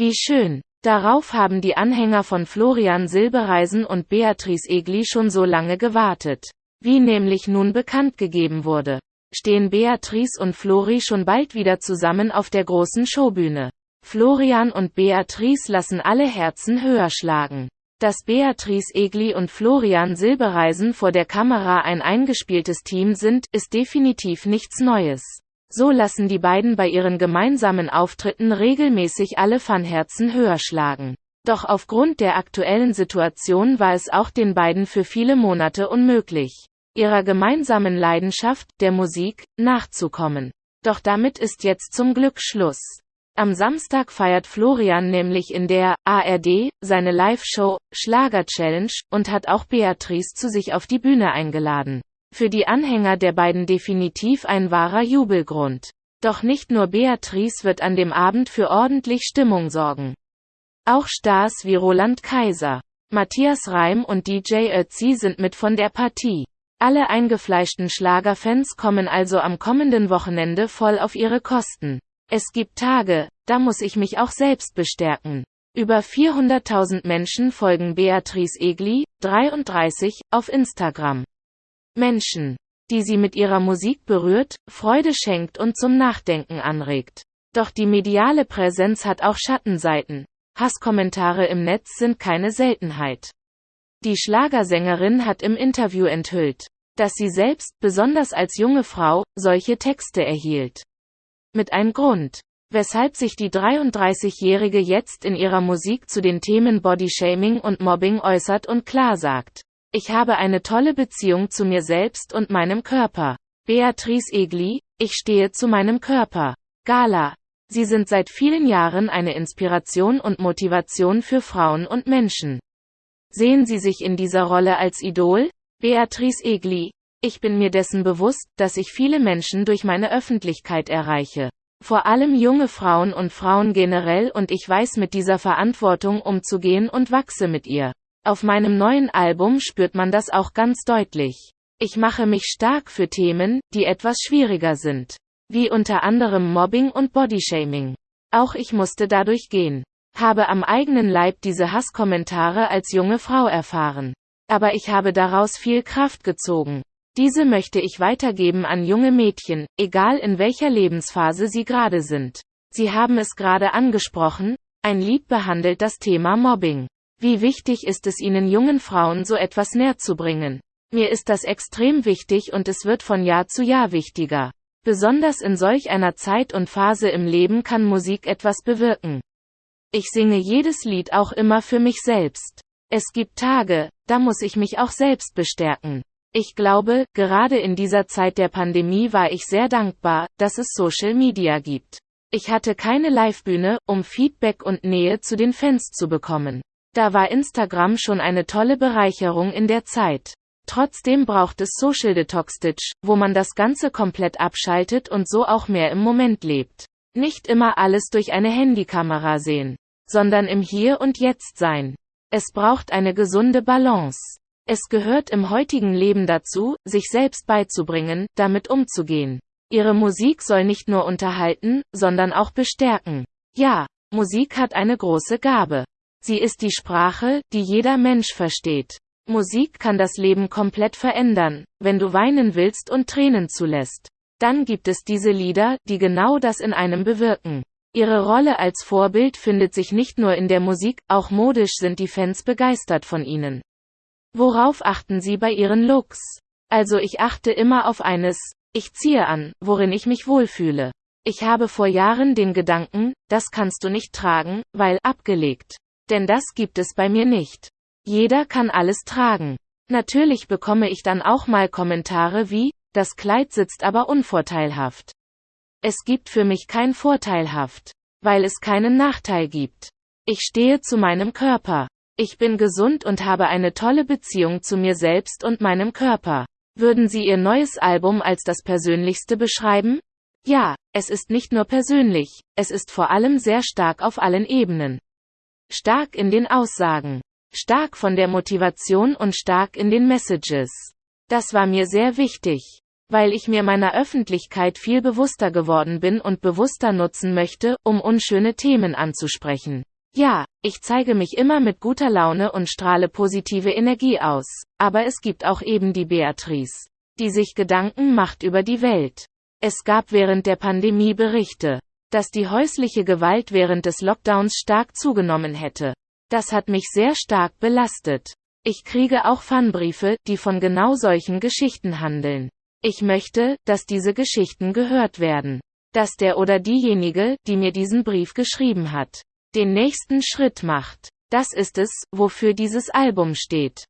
Wie schön. Darauf haben die Anhänger von Florian Silbereisen und Beatrice Egli schon so lange gewartet. Wie nämlich nun bekannt gegeben wurde, stehen Beatrice und Flori schon bald wieder zusammen auf der großen Showbühne. Florian und Beatrice lassen alle Herzen höher schlagen. Dass Beatrice Egli und Florian Silbereisen vor der Kamera ein eingespieltes Team sind, ist definitiv nichts Neues. So lassen die beiden bei ihren gemeinsamen Auftritten regelmäßig alle Fanherzen höher schlagen. Doch aufgrund der aktuellen Situation war es auch den beiden für viele Monate unmöglich, ihrer gemeinsamen Leidenschaft, der Musik, nachzukommen. Doch damit ist jetzt zum Glück Schluss. Am Samstag feiert Florian nämlich in der ARD seine Live-Show Schlager Challenge und hat auch Beatrice zu sich auf die Bühne eingeladen. Für die Anhänger der beiden definitiv ein wahrer Jubelgrund. Doch nicht nur Beatrice wird an dem Abend für ordentlich Stimmung sorgen. Auch Stars wie Roland Kaiser, Matthias Reim und DJ Ötzi sind mit von der Partie. Alle eingefleischten Schlagerfans kommen also am kommenden Wochenende voll auf ihre Kosten. Es gibt Tage, da muss ich mich auch selbst bestärken. Über 400.000 Menschen folgen Beatrice Egli, 33, auf Instagram. Menschen, die sie mit ihrer Musik berührt, Freude schenkt und zum Nachdenken anregt. Doch die mediale Präsenz hat auch Schattenseiten. Hasskommentare im Netz sind keine Seltenheit. Die Schlagersängerin hat im Interview enthüllt, dass sie selbst, besonders als junge Frau, solche Texte erhielt. Mit ein Grund, weshalb sich die 33-Jährige jetzt in ihrer Musik zu den Themen Bodyshaming und Mobbing äußert und klar sagt. Ich habe eine tolle Beziehung zu mir selbst und meinem Körper. Beatrice Egli, ich stehe zu meinem Körper. Gala. Sie sind seit vielen Jahren eine Inspiration und Motivation für Frauen und Menschen. Sehen Sie sich in dieser Rolle als Idol? Beatrice Egli, ich bin mir dessen bewusst, dass ich viele Menschen durch meine Öffentlichkeit erreiche. Vor allem junge Frauen und Frauen generell und ich weiß mit dieser Verantwortung umzugehen und wachse mit ihr. Auf meinem neuen Album spürt man das auch ganz deutlich. Ich mache mich stark für Themen, die etwas schwieriger sind. Wie unter anderem Mobbing und Bodyshaming. Auch ich musste dadurch gehen. Habe am eigenen Leib diese Hasskommentare als junge Frau erfahren. Aber ich habe daraus viel Kraft gezogen. Diese möchte ich weitergeben an junge Mädchen, egal in welcher Lebensphase sie gerade sind. Sie haben es gerade angesprochen, ein Lied behandelt das Thema Mobbing. Wie wichtig ist es Ihnen jungen Frauen so etwas näher zu bringen? Mir ist das extrem wichtig und es wird von Jahr zu Jahr wichtiger. Besonders in solch einer Zeit und Phase im Leben kann Musik etwas bewirken. Ich singe jedes Lied auch immer für mich selbst. Es gibt Tage, da muss ich mich auch selbst bestärken. Ich glaube, gerade in dieser Zeit der Pandemie war ich sehr dankbar, dass es Social Media gibt. Ich hatte keine Livebühne, um Feedback und Nähe zu den Fans zu bekommen. Da war Instagram schon eine tolle Bereicherung in der Zeit. Trotzdem braucht es Social Detox Stitch, wo man das Ganze komplett abschaltet und so auch mehr im Moment lebt. Nicht immer alles durch eine Handykamera sehen, sondern im Hier und Jetzt sein. Es braucht eine gesunde Balance. Es gehört im heutigen Leben dazu, sich selbst beizubringen, damit umzugehen. Ihre Musik soll nicht nur unterhalten, sondern auch bestärken. Ja, Musik hat eine große Gabe. Sie ist die Sprache, die jeder Mensch versteht. Musik kann das Leben komplett verändern, wenn du weinen willst und Tränen zulässt. Dann gibt es diese Lieder, die genau das in einem bewirken. Ihre Rolle als Vorbild findet sich nicht nur in der Musik, auch modisch sind die Fans begeistert von ihnen. Worauf achten Sie bei Ihren Looks? Also ich achte immer auf eines, ich ziehe an, worin ich mich wohlfühle. Ich habe vor Jahren den Gedanken, das kannst du nicht tragen, weil abgelegt. Denn das gibt es bei mir nicht. Jeder kann alles tragen. Natürlich bekomme ich dann auch mal Kommentare wie, das Kleid sitzt aber unvorteilhaft. Es gibt für mich kein vorteilhaft, weil es keinen Nachteil gibt. Ich stehe zu meinem Körper. Ich bin gesund und habe eine tolle Beziehung zu mir selbst und meinem Körper. Würden Sie Ihr neues Album als das persönlichste beschreiben? Ja, es ist nicht nur persönlich, es ist vor allem sehr stark auf allen Ebenen. Stark in den Aussagen, stark von der Motivation und stark in den Messages. Das war mir sehr wichtig, weil ich mir meiner Öffentlichkeit viel bewusster geworden bin und bewusster nutzen möchte, um unschöne Themen anzusprechen. Ja, ich zeige mich immer mit guter Laune und strahle positive Energie aus, aber es gibt auch eben die Beatrice, die sich Gedanken macht über die Welt. Es gab während der Pandemie Berichte, dass die häusliche Gewalt während des Lockdowns stark zugenommen hätte. Das hat mich sehr stark belastet. Ich kriege auch Fanbriefe, die von genau solchen Geschichten handeln. Ich möchte, dass diese Geschichten gehört werden. Dass der oder diejenige, die mir diesen Brief geschrieben hat, den nächsten Schritt macht. Das ist es, wofür dieses Album steht.